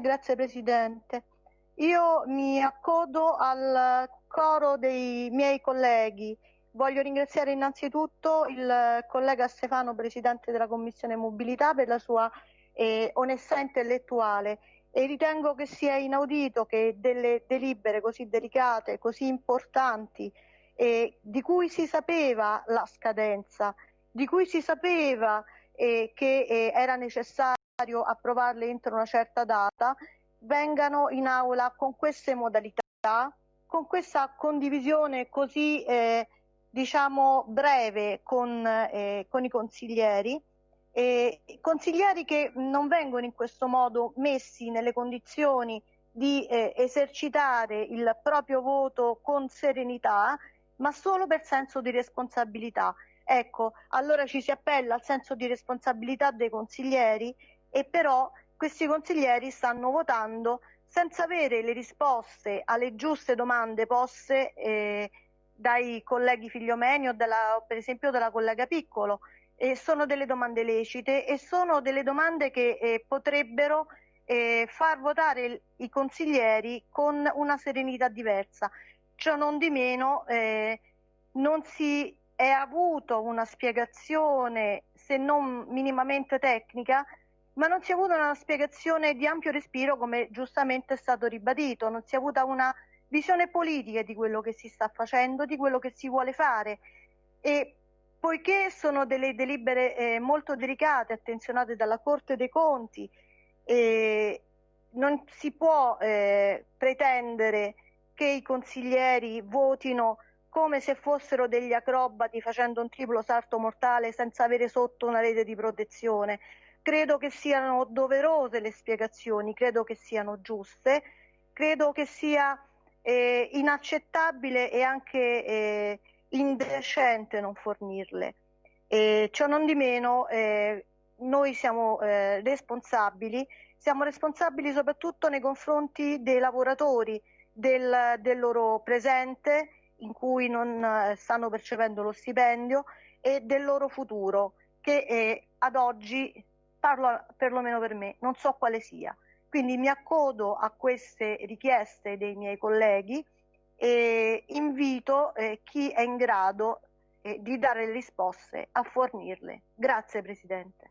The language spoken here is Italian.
Grazie Presidente. Io mi accodo al coro dei miei colleghi. Voglio ringraziare innanzitutto il collega Stefano, Presidente della Commissione Mobilità, per la sua eh, onestà intellettuale e ritengo che sia inaudito che delle delibere così delicate, così importanti, eh, di cui si sapeva la scadenza, di cui si sapeva eh, che eh, era necessario approvarle entro una certa data, vengano in aula con queste modalità, con questa condivisione così eh, diciamo breve con, eh, con i consiglieri, eh, consiglieri che non vengono in questo modo messi nelle condizioni di eh, esercitare il proprio voto con serenità, ma solo per senso di responsabilità. Ecco, allora ci si appella al senso di responsabilità dei consiglieri e però questi consiglieri stanno votando senza avere le risposte alle giuste domande poste eh, dai colleghi Figliomeni o della, per esempio dalla collega Piccolo. E sono delle domande lecite e sono delle domande che eh, potrebbero eh, far votare i consiglieri con una serenità diversa. Ciò non di meno eh, non si è avuto una spiegazione, se non minimamente tecnica, ma non si è avuta una spiegazione di ampio respiro come giustamente è stato ribadito, non si è avuta una visione politica di quello che si sta facendo, di quello che si vuole fare e poiché sono delle delibere eh, molto delicate, attenzionate dalla Corte dei Conti, eh, non si può eh, pretendere che i consiglieri votino come se fossero degli acrobati facendo un triplo salto mortale senza avere sotto una rete di protezione. Credo che siano doverose le spiegazioni, credo che siano giuste, credo che sia eh, inaccettabile e anche eh, indecente non fornirle. E ciò non di meno, eh, noi siamo eh, responsabili, siamo responsabili soprattutto nei confronti dei lavoratori, del, del loro presente in cui non eh, stanno percependo lo stipendio e del loro futuro che eh, ad oggi parlo perlomeno per me, non so quale sia. Quindi mi accodo a queste richieste dei miei colleghi e invito eh, chi è in grado eh, di dare le risposte a fornirle. Grazie Presidente.